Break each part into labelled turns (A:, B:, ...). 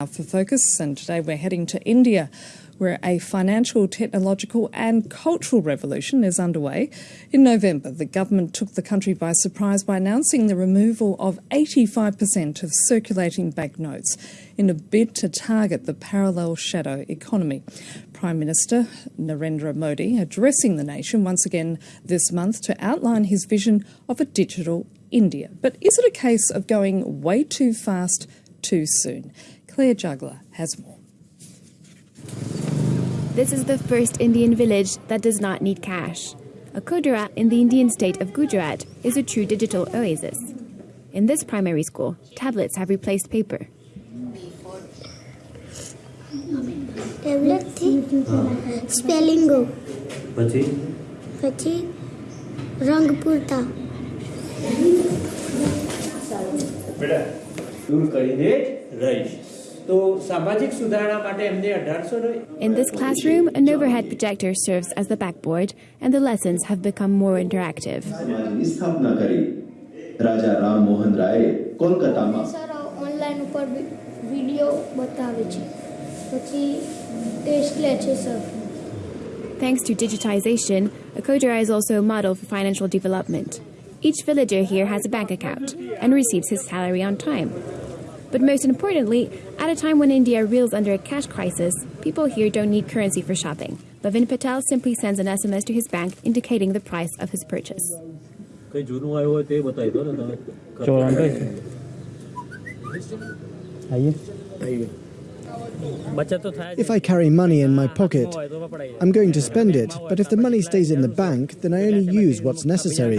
A: For Focus, and today we're heading to India, where a financial, technological, and cultural revolution is underway. In November, the government took the country by surprise by announcing the removal of 85% of circulating banknotes in a bid to target the parallel shadow economy. Prime Minister Narendra Modi addressing the nation once again this month to outline his vision of a digital India. But is it a case of going way too fast too soon? Claire Juggler has more.
B: This is the first Indian village that does not need cash. Akodara in the Indian state of Gujarat is a true digital oasis. In this primary school, tablets have replaced paper.
C: Tablet થી સ્પેલિંગો
D: પછી
C: પછી રંગ પૂરતા બેટા
D: દૂર કરીને rice.
B: In this classroom, an overhead projector serves as the backboard, and the lessons have become more interactive. Thanks to digitization, Akodara is also a model for financial development. Each villager here has a bank account and receives his salary on time. But most importantly, at a time when India reels under a cash crisis, people here don't need currency for shopping. Bhavin Patel simply sends an SMS to his bank indicating the price of his purchase.
D: કઈ
E: if I carry money in my pocket, I'm going to spend it, but if the money stays in the bank, then I only use what's necessary.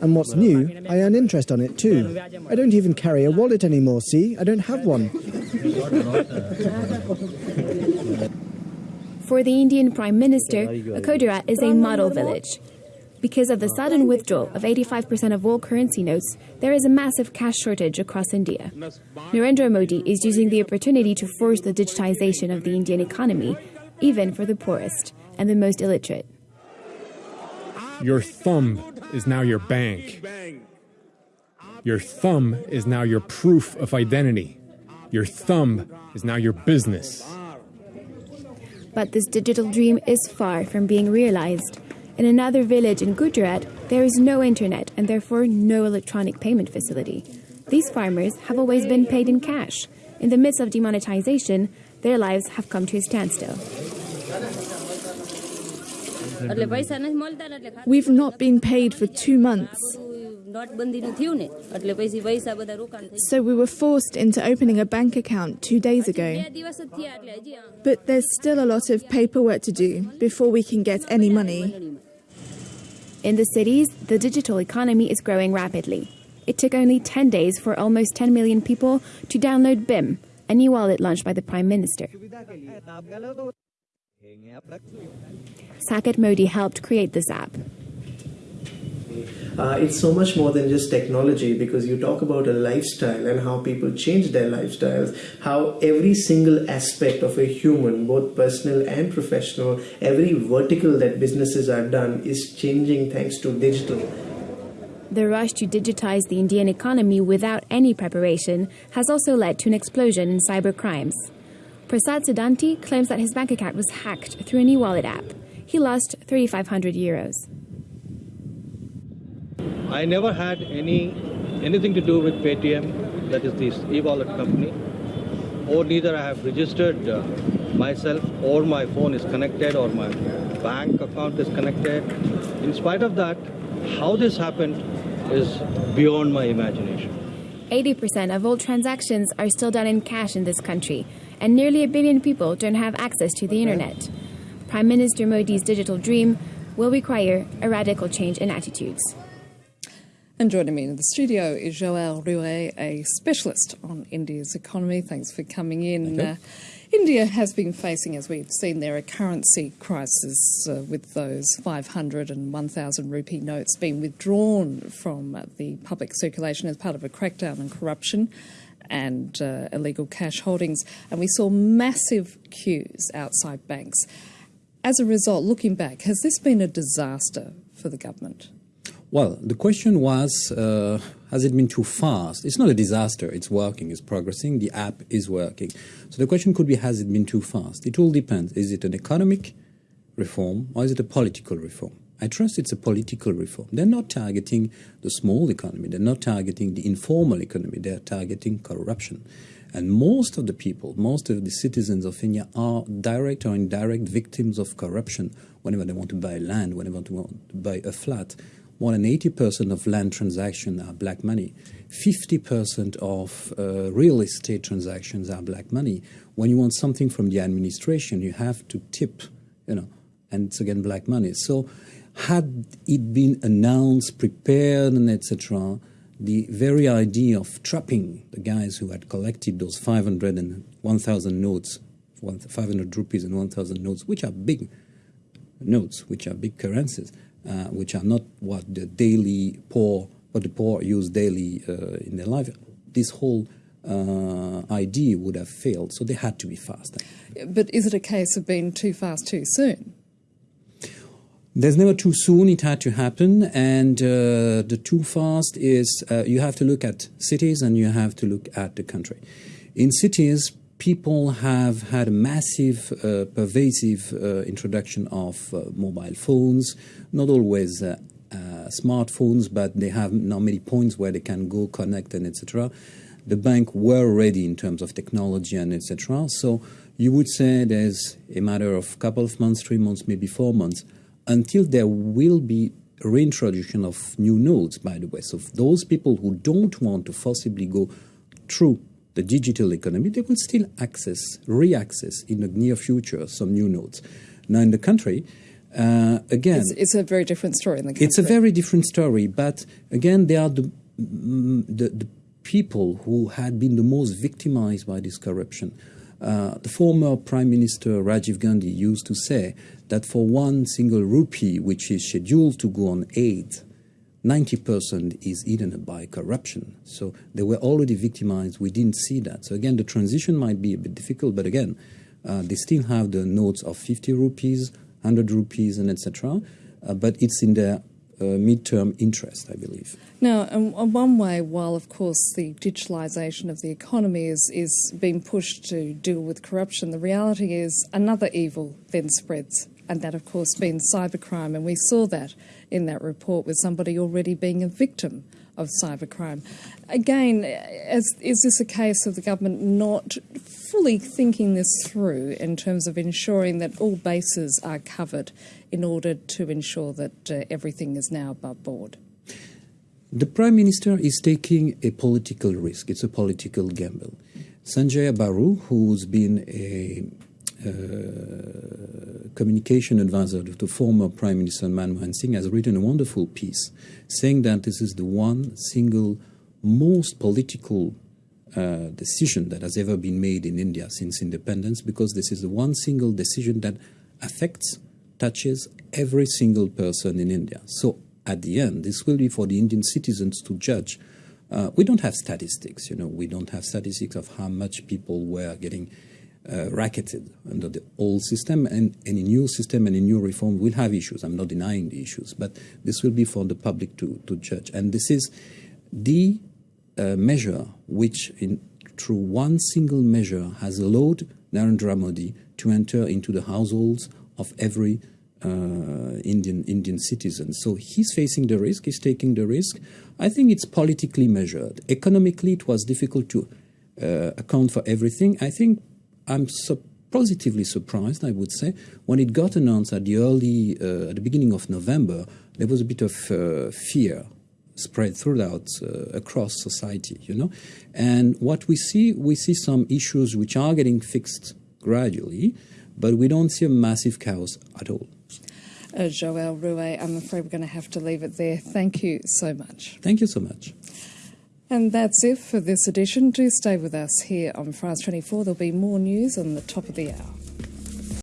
E: And what's new, I earn interest on it too. I don't even carry a wallet anymore, see? I don't have one.
B: For the Indian Prime Minister, Akodara is a model village. Because of the sudden withdrawal of 85% of all currency notes, there is a massive cash shortage across India. Narendra Modi is using the opportunity to force the digitization of the Indian economy, even for the poorest and the most illiterate.
F: Your thumb is now your bank. Your thumb is now your proof of identity. Your thumb is now your business.
B: But this digital dream is far from being realized. In another village in Gujarat, there is no internet and therefore no electronic payment facility. These farmers have always been paid in cash. In the midst of demonetization, their lives have come to a standstill.
G: We've not been paid for two months. So we were forced into opening a bank account two days ago. But there's still a lot of paperwork to do before we can get any money.
B: In the cities, the digital economy is growing rapidly. It took only 10 days for almost 10 million people to download BHIM, a new wallet launched by the Prime Minister. Saket Modi helped create this app.
H: Uh, it's so much more than just technology because you talk about a lifestyle and how people change their lifestyles, how every single aspect of a human, both personal and professional, every vertical that businesses are done is changing thanks to digital.
B: The rush to digitize the Indian economy without any preparation has also led to an explosion in cyber crimes. Prasad Siddhanti claims that his bank account was hacked through a new wallet app. He lost 3,500 euros.
I: I never had any anything to do with Paytm, that is this e-wallet company, or neither I have registered uh, myself, or my phone is connected, or my bank account is connected. In spite of that, how this happened is beyond my imagination.
B: 80% of all transactions are still done in cash in this country, and nearly a billion people don't have access to the internet. Prime Minister Modi's digital dream will require a radical change in attitudes.
A: And joining me in the studio is Joël Ruet, a specialist on India's economy. Thanks for coming in. Uh, India has been facing, as we've seen there, a currency crisis uh, with those 500 and 1,000 rupee notes being withdrawn from uh, the public circulation as part of a crackdown on corruption and uh, illegal cash holdings. And we saw massive queues outside banks. As a result, looking back, has this been a disaster for the government?
J: Well, the question was uh, has it been too fast? It's not a disaster. It's working, it's progressing, the app is working. So the question could be has it been too fast? It all depends. Is it an economic reform or is it a political reform? I trust it's a political reform. They're not targeting the small economy, they're not targeting the informal economy, they're targeting corruption. And most of the people, most of the citizens of India are direct or indirect victims of corruption whenever they want to buy land, whenever they want to buy a flat more than 80% of land transactions are black money. 50% of uh, real estate transactions are black money. When you want something from the administration, you have to tip, you know, and it's again black money. So, had it been announced, prepared, and etc., the very idea of trapping the guys who had collected those 500 and 1,000 notes, 500 rupees and 1,000 notes, which are big notes, which are big currencies, uh, which are not what the daily poor, what the poor use daily uh, in their life. This whole uh, idea would have failed, so they had to be fast.
A: But is it a case of being too fast too soon?
J: There's never too soon. It had to happen, and uh, the too fast is uh, you have to look at cities and you have to look at the country. In cities, people have had a massive, uh, pervasive uh, introduction of uh, mobile phones, not always uh, uh, smartphones, but they have now many points where they can go connect and etc. The bank were ready in terms of technology and etc. So you would say there's a matter of couple of months, three months, maybe four months, until there will be reintroduction of new nodes, by the way. So those people who don't want to forcibly go through the digital economy, they will still access, re-access in the near future some new nodes. Now in the country, uh, again,
A: it's, it's, a very different story in the country.
J: It's a very different story, but again, they are the, mm, the, the people who had been the most victimized by this corruption. Uh, the former Prime Minister Rajiv Gandhi used to say that for one single rupee which is scheduled to go on aid, 90% is eaten by corruption. So they were already victimized. We didn't see that. So again, the transition might be a bit difficult, but again, uh, they still have the notes of 50 rupees, 100 rupees, and etc. Uh, but it's in their uh, midterm interest, I believe.
A: Now, in, in one way, while of course the digitalisation of the economy is, is being pushed to deal with corruption, the reality is another evil then spreads and that, of course, being cybercrime. And we saw that in that report with somebody already being a victim of cybercrime. Again, as, is this a case of the government not fully thinking this through in terms of ensuring that all bases are covered in order to ensure that uh, everything is now above board?
J: The Prime Minister is taking a political risk. It's a political gamble. Sanjay Baru, who's been a communication advisor to former Prime Minister Manmohan Singh, has written a wonderful piece saying that this is the one single most political uh, decision that has ever been made in India since independence, because this is the one single decision that affects, touches every single person in India. So at the end, this will be for the Indian citizens to judge. Uh, we don't have statistics, you know, we don't have statistics of how much people were getting uh, racketed under the old system, and any new system and a new reform will have issues. I'm not denying the issues, but this will be for the public to, to judge. And this is the uh, measure which, in, through one single measure, has allowed Narendra Modi to enter into the households of every uh, Indian Indian citizen. So he's facing the risk. He's taking the risk. I think it's politically measured. Economically, it was difficult to uh, account for everything. I think I'm su- positively surprised, I would say, when it got announced at the early, uh, at the beginning of November, there was a bit of uh, fear spread throughout uh, across society, you know. And what we see, we see some issues which are getting fixed gradually, but we don't see a massive chaos at all.
A: Uh, Joel Ruet, I'm afraid we're going to have to leave it there. Thank you so much.
J: Thank you so much.
A: And that's it for this edition. Do stay with us here on France 24. There'll be more news on the top of the hour.